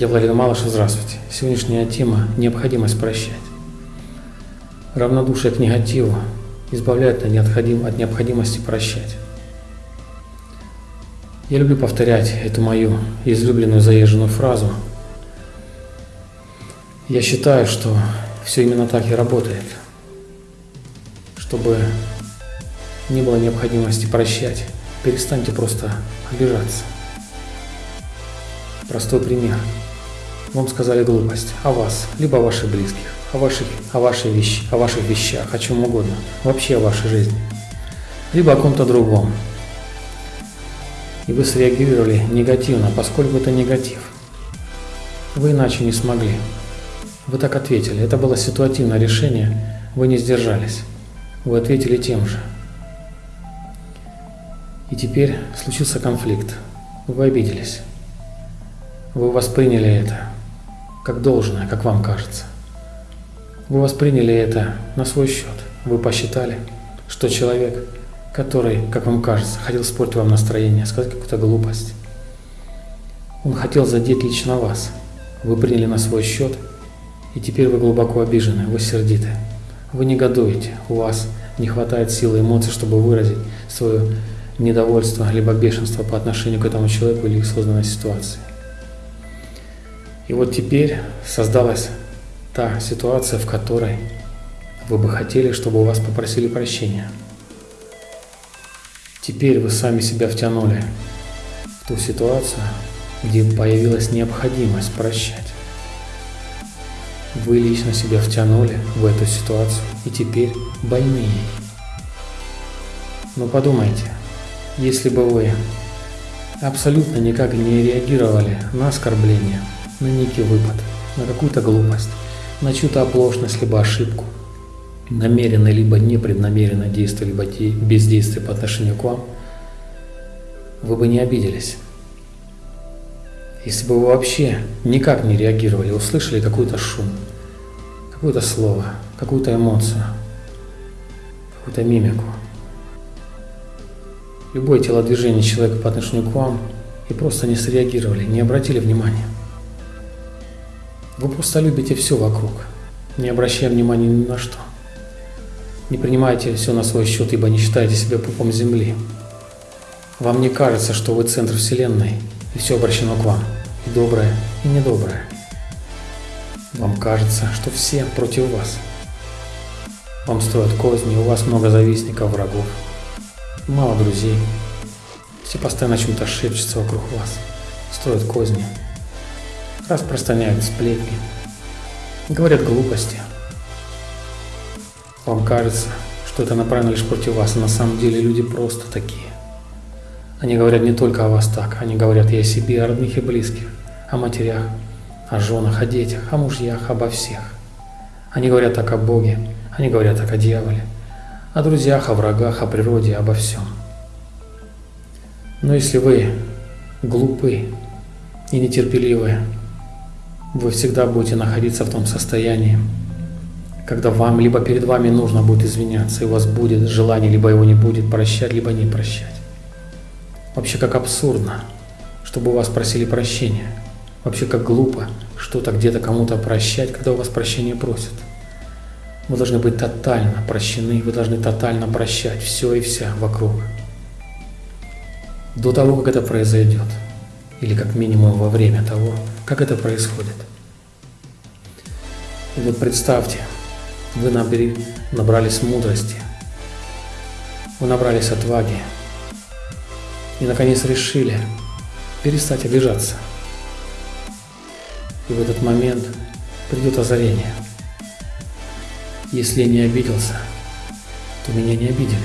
Я Владимир Малышев, здравствуйте. Сегодняшняя тема – необходимость прощать. Равнодушие к негативу избавляет от необходимости прощать. Я люблю повторять эту мою излюбленную заезженную фразу. Я считаю, что все именно так и работает. Чтобы не было необходимости прощать, перестаньте просто обижаться. Простой пример. Вам сказали глупость о вас, либо о ваших близких, о ваших, о вашей вещи, о ваших вещах, о чем угодно, вообще о вашей жизни, либо о ком-то другом. И вы среагировали негативно, поскольку это негатив. Вы иначе не смогли. Вы так ответили. Это было ситуативное решение, вы не сдержались. Вы ответили тем же. И теперь случился конфликт. Вы обиделись. Вы восприняли это как должное, как вам кажется. Вы восприняли это на свой счет. Вы посчитали, что человек, который, как вам кажется, хотел испортить вам настроение, сказать какую-то глупость, он хотел задеть лично вас. Вы приняли на свой счет, и теперь вы глубоко обижены, вы сердиты. Вы негодуете, у вас не хватает силы эмоций, чтобы выразить свое недовольство либо бешенство по отношению к этому человеку или к созданной ситуации. И вот теперь создалась та ситуация, в которой вы бы хотели, чтобы у вас попросили прощения. Теперь вы сами себя втянули в ту ситуацию, где появилась необходимость прощать. Вы лично себя втянули в эту ситуацию и теперь больны ей. Но подумайте, если бы вы абсолютно никак не реагировали на оскорбление, на некий выпад, на какую-то глупость, на чью-то оплошность, либо ошибку, намеренно либо непреднамеренно действие, либо бездействие по отношению к вам, вы бы не обиделись. Если бы вы вообще никак не реагировали, услышали какой-то шум, какое-то слово, какую-то эмоцию, какую-то мимику, любое телодвижение человека по отношению к вам и просто не среагировали, не обратили внимания – вы просто любите все вокруг, не обращая внимания ни на что. Не принимайте все на свой счет, ибо не считаете себя пупом земли. Вам не кажется, что вы центр вселенной, и все обращено к вам, и доброе, и недоброе. Вам кажется, что все против вас. Вам строят козни, у вас много завистников, врагов, мало друзей. Все постоянно о чем-то шепчутся вокруг вас, строят козни, распространяют сплетни, говорят глупости. Вам кажется, что это направлено лишь против вас, а на самом деле люди просто такие. Они говорят не только о вас так, они говорят и о себе, о родных и близких, о матерях, о женах, о детях, о мужьях, обо всех. Они говорят так о Боге, они говорят так о дьяволе, о друзьях, о врагах, о природе, обо всем. Но если вы глупы и нетерпеливы, вы всегда будете находиться в том состоянии, когда вам, либо перед вами нужно будет извиняться, и у вас будет желание, либо его не будет прощать, либо не прощать. Вообще как абсурдно, чтобы у вас просили прощения. Вообще как глупо что-то где-то кому-то прощать, когда у вас прощения просят. Вы должны быть тотально прощены, вы должны тотально прощать все и вся вокруг. До того, как это произойдет или как минимум во время того, как это происходит. И вот представьте, вы набери, набрались мудрости, вы набрались отваги и наконец решили перестать обижаться. И в этот момент придет озарение. Если я не обиделся, то меня не обидели.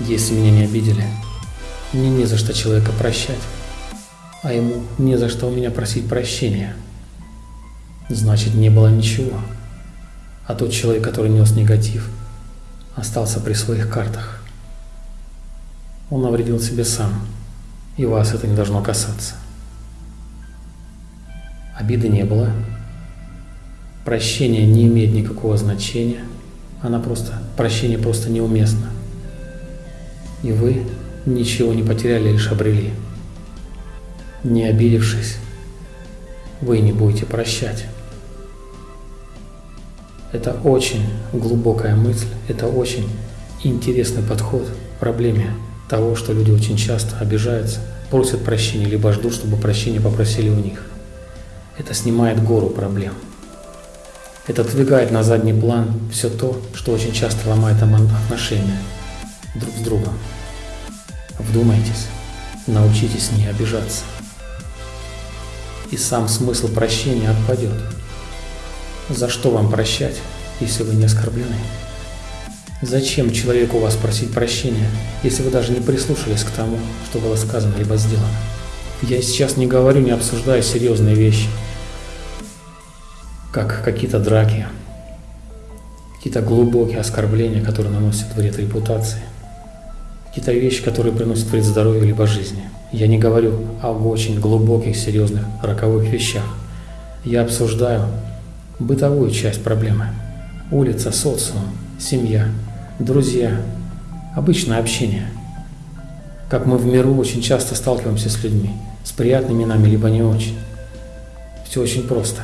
Если меня не обидели, мне не за что человека прощать а ему не за что у меня просить прощения. Значит, не было ничего. А тот человек, который нес негатив, остался при своих картах. Он навредил себе сам, и вас это не должно касаться. Обиды не было, прощение не имеет никакого значения, она просто, прощение просто неуместно. И вы ничего не потеряли, лишь обрели не обидевшись, вы не будете прощать. Это очень глубокая мысль, это очень интересный подход к проблеме того, что люди очень часто обижаются, просят прощения, либо ждут, чтобы прощения попросили у них. Это снимает гору проблем. Это двигает на задний план все то, что очень часто ломает отношения друг с другом. Вдумайтесь, научитесь не обижаться. И сам смысл прощения отпадет. За что вам прощать, если вы не оскорблены? Зачем человеку у вас просить прощения, если вы даже не прислушались к тому, что было сказано либо сделано? Я сейчас не говорю, не обсуждаю серьезные вещи, как какие-то драки, какие-то глубокие оскорбления, которые наносят вред репутации, какие-то вещи, которые приносят вред здоровью либо жизни. Я не говорю об очень глубоких, серьезных, роковых вещах. Я обсуждаю бытовую часть проблемы. Улица, социум, семья, друзья, обычное общение. Как мы в миру очень часто сталкиваемся с людьми, с приятными нами, либо не очень. Все очень просто.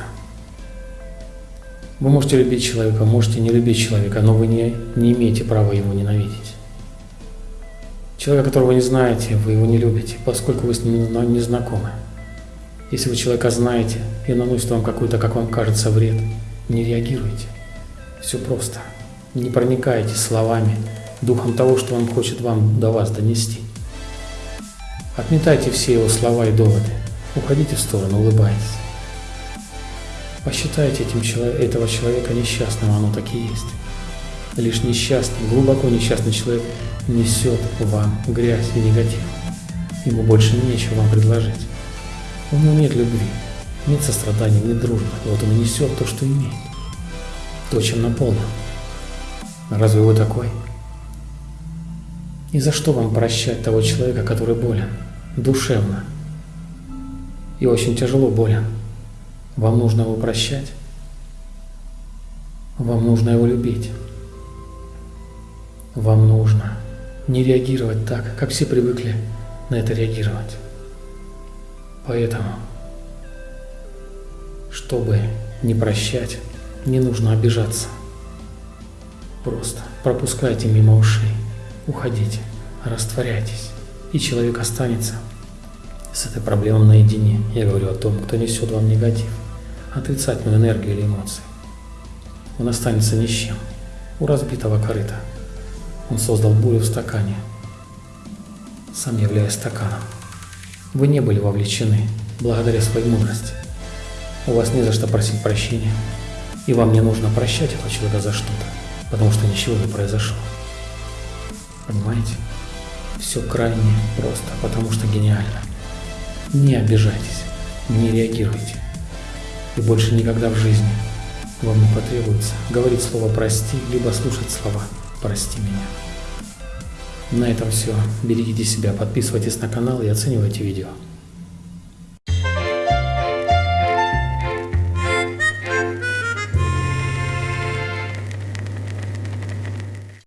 Вы можете любить человека, можете не любить человека, но вы не, не имеете права его ненавидеть. Человека, которого вы не знаете, вы его не любите, поскольку вы с ним не знакомы. Если вы человека знаете и наносит вам какой-то, как вам кажется, вред, не реагируйте. Все просто. Не проникайте словами, духом того, что он хочет вам до вас донести. Отметайте все его слова и доводы. Уходите в сторону, улыбайтесь. Посчитайте этим этого человека несчастным, оно так и есть. Лишь несчастный, глубоко несчастный человек несет вам грязь и негатив. Ему больше нечего вам предложить. У него нет любви, нет сострадания, нет дружбы. И вот он несет то, что имеет. То, чем наполнен. Разве вы такой? И за что вам прощать того человека, который болен? Душевно. И очень тяжело болен. Вам нужно его прощать. Вам нужно его любить. Вам нужно не реагировать так, как все привыкли на это реагировать. Поэтому, чтобы не прощать, не нужно обижаться. Просто пропускайте мимо ушей, уходите, растворяйтесь, и человек останется с этой проблемой наедине. Я говорю о том, кто несет вам негатив, отрицательную энергию или эмоции. Он останется ни с чем, у разбитого корыта. Он создал бурю в стакане, сам являясь стаканом. Вы не были вовлечены благодаря своей мудрости. У вас не за что просить прощения, и вам не нужно прощать этого человека за что-то потому что ничего не произошло. Понимаете? Все крайне просто, потому что гениально. Не обижайтесь, не реагируйте. И больше никогда в жизни вам не потребуется говорить слово «прости», либо слушать слова «прости меня». На этом все. Берегите себя, подписывайтесь на канал и оценивайте видео.